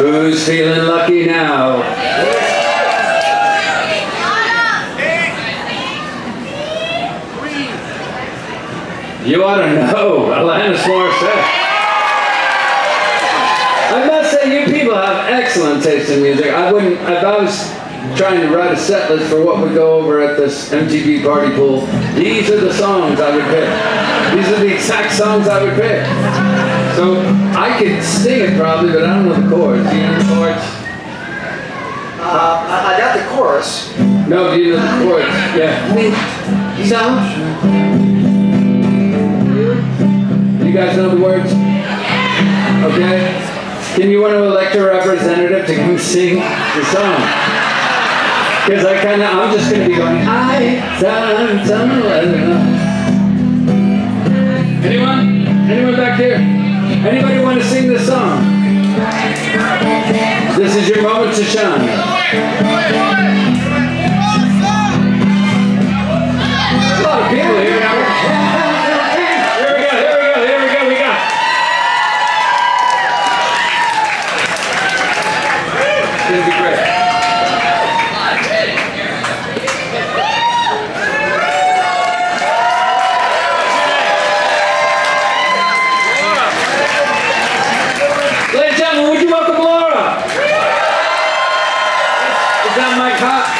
Who's feeling lucky now? You ought to know, Alanis Morissette. I must say, you people have excellent taste in music. I wouldn't, if I was trying to write a set list for what would go over at this MTV party pool, these are the songs I would pick. These are the exact songs I would pick. So I could sing it probably, but I don't know the chords. Do you know the chords? Uh, I, I got the chorus. No, do you know the chords? Yeah. So? You guys know the words? Okay. Can you want to elect a representative to come sing the song? Because I kind of, I'm just going to be going, I, some, some, Anyone? Anyone back here? Anybody want to sing this song? This is your moment to shine.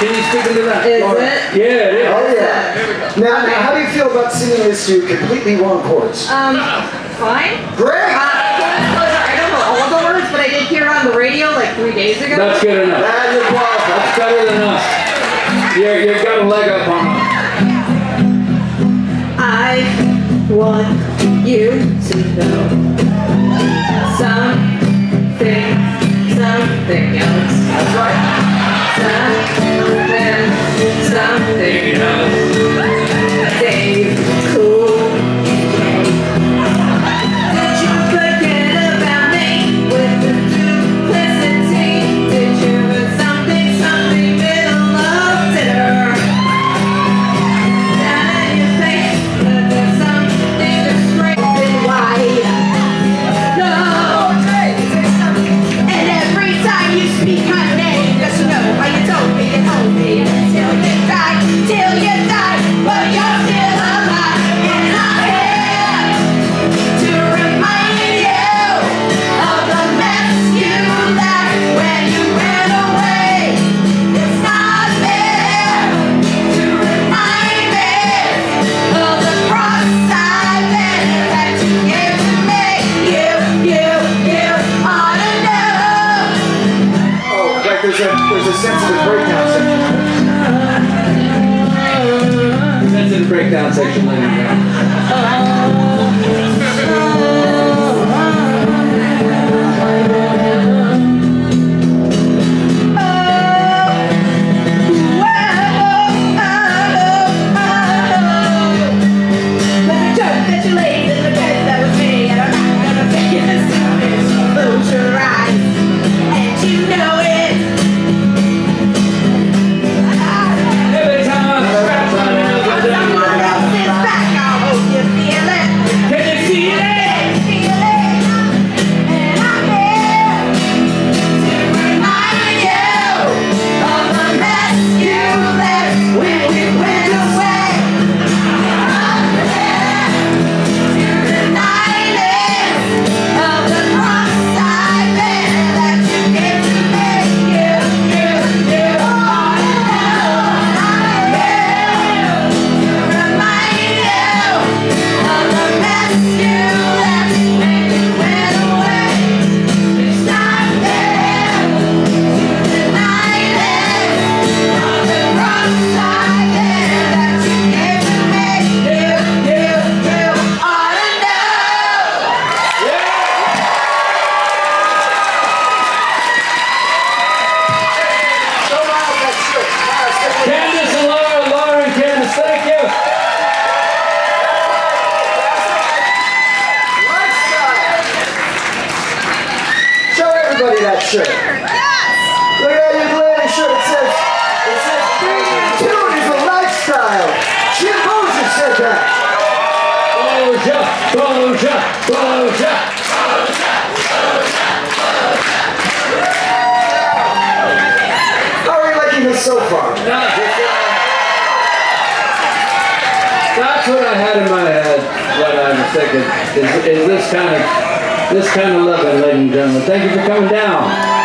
Can you speak into that? Is Laura? it? Yeah, it is. Oh yeah. Now, now, how do you feel about singing this to completely wrong chords? Um, fine. Great. Uh, I don't know all the words, but I did hear on the radio like three days ago. That's good enough. And you're qualified. That's better than us. You're, you've got a leg up on us. I want you to know something, something else. That's right. Like there's a there's a sensitive breakdown section. The breakdown section, ladies Boja! Boja! How are you liking this so far? No. That's what I had in my head, what I'm thinking, is, is this kind of this kind of loving, ladies and gentlemen. Thank you for coming down.